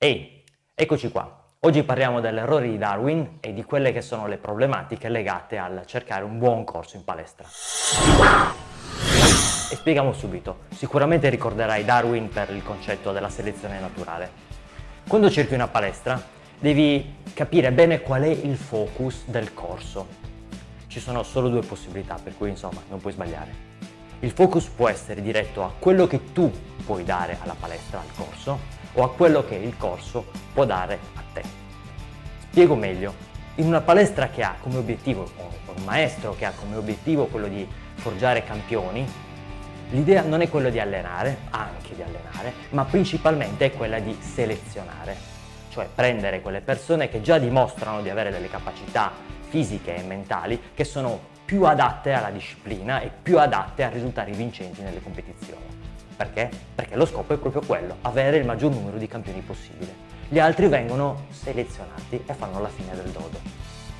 Ehi, eccoci qua. Oggi parliamo dell'errore di Darwin e di quelle che sono le problematiche legate al cercare un buon corso in palestra. E spieghiamo subito. Sicuramente ricorderai Darwin per il concetto della selezione naturale. Quando cerchi una palestra devi capire bene qual è il focus del corso. Ci sono solo due possibilità, per cui insomma non puoi sbagliare. Il focus può essere diretto a quello che tu puoi dare alla palestra, al corso, o a quello che il corso può dare a te. Spiego meglio. In una palestra che ha come obiettivo, o un maestro che ha come obiettivo quello di forgiare campioni, l'idea non è quella di allenare, anche di allenare, ma principalmente è quella di selezionare, cioè prendere quelle persone che già dimostrano di avere delle capacità fisiche e mentali che sono più adatte alla disciplina e più adatte a risultare vincenti nelle competizioni. Perché? Perché lo scopo è proprio quello, avere il maggior numero di campioni possibile. Gli altri vengono selezionati e fanno la fine del dodo.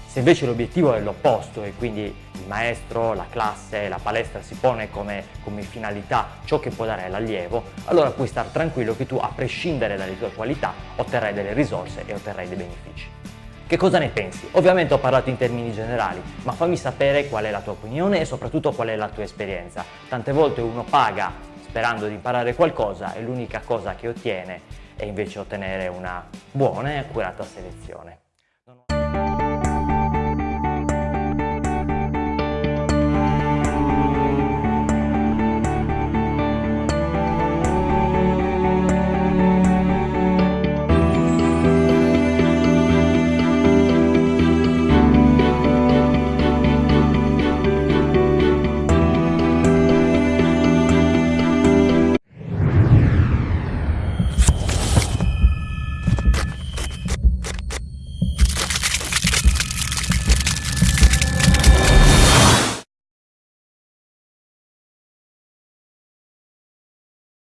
Se invece l'obiettivo è l'opposto e quindi il maestro, la classe, la palestra si pone come, come finalità ciò che può dare l'allievo, allora puoi stare tranquillo che tu, a prescindere dalle tue qualità, otterrai delle risorse e otterrai dei benefici. Che cosa ne pensi? Ovviamente ho parlato in termini generali, ma fammi sapere qual è la tua opinione e soprattutto qual è la tua esperienza. Tante volte uno paga sperando di imparare qualcosa e l'unica cosa che ottiene è invece ottenere una buona e accurata selezione.